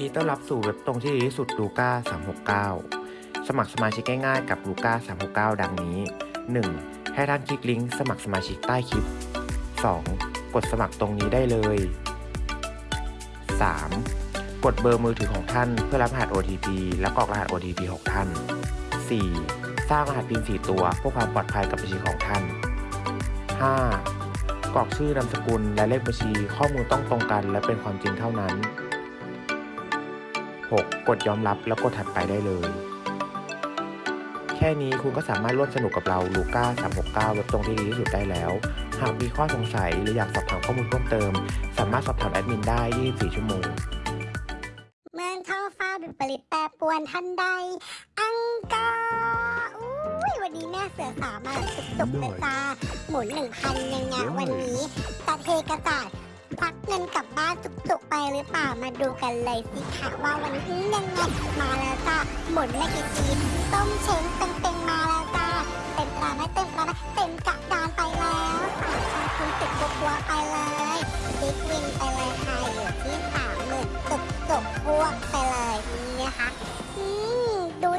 ดีต้อนรับสู่เว็บตรงที่ดีที่สุดลูก้า369 สมัครสมาชิกง่ายๆกับลูก้า369 ดังนี้ 1. ให้ท่านคลิกลิงก์สมัครสมาชิกใต้คลิป 2. กดสมัครตรงนี้ได้เลย 3. กดเบอร์มือถือของท่านเพื่อรับรหัส OTP และกรอกรหัส OTP ของท่าน 4. สร้างรหัส PIN 4 ตัวเพื่อความปลอดภัยกับบัญชีของท่าน 5. กรอกชื่อนามสกุลและเลขบัญชีข้อมูลต้องตรงกันและเป็นความจริงเท่านั้น 6. กดยอมรับแล้วกดถัดไปได้เลย แค่นี้คุณก็สามารถร่วมสนุกกับเราลูก้า369เว็บตรงที่ดีที่สุดได้แล้ว หากมีข้อสงสัยหรืออยากสอบถามข้อมูลเพิ่มเติม สามารถสอบถามแอดมินได้ 24 ชั่วโมง เมืองท้องฟ้าวิปริตแปรปรวนทันใด อังกอร์อุ้ยวันนี้แม่เสือสาวมาสุกๆเลยจ้าหมุนหนึ่งพันยังไงวันนี้ตาเทกระจาด ควักเงินกลับบ้านจุกๆไปหรือเปล่ามาดูกันเลยสิค่ะว่าวันนี้ยังไงมาแล้วจ้าหมุนไม่กี่ทีต้มเช้งเต็งๆมาแล้วจ้าเต็มปลาไหมเต็ม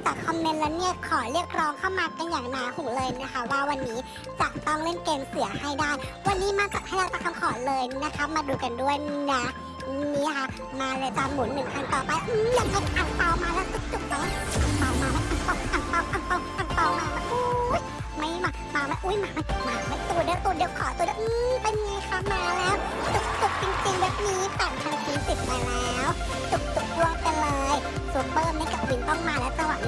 จากคอมเมนต์แล้วเนี่ยขอเรียกร้องเข้ามากันอย่างหนาหูเลยนะคะ ว่าวันนี้จะต้องเล่นเกมเสือให้ได้ วันนี้มากับให้เราตามคำขอเลยนะคะ มาดูกันด้วยนะนี่ค่ะ มาเลยตามหมุนหนึ่งคันต่อไปอืมยังไงอ่างเปามาแล้วจุกๆแล้วอ่างเปามาแล้วอ่างเปาอ่างเปาอ่างเปาอ่างเปามาแล้วอุ้ยไม่มามาไหมอุ้ยมามมาไหมตัวเดียวตัวเดียวขอตัวเดียวอืมเป็นไงคะมาแล้วจุกๆจริงๆแบบนี้แต่งพันทีสิบ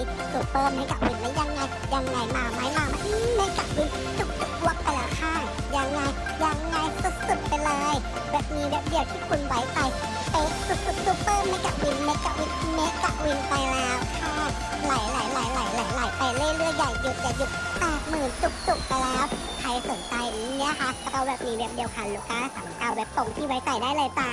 มาแล้วจังหวะนี้ซูเปอร์เมกะวินแล้วยังไง ยังไงมาไหมมาไหมอืม Mega Win จุกๆรวงไปแล้วค่ะยังไงยังไงสุดๆไปเลยเว็บนี้เว็บเดียวที่คุณไว้ใจเป๊ะสุดๆ Super Mega Win Mega Win Mega Win ไปแล้วค่ะไหลไหลไหลไหลไหลไหลไปเรื่อยๆอย่าหยุดอย่าหยุดแปดหมื่นจุกๆไปแล้วใครสนใจเนี่ยค่ะก็เอาเว็บนี้เว็บเดียวค่ะลูกค้าสามเก้าเว็บตรงที่ไว้ใจได้เลยจ้า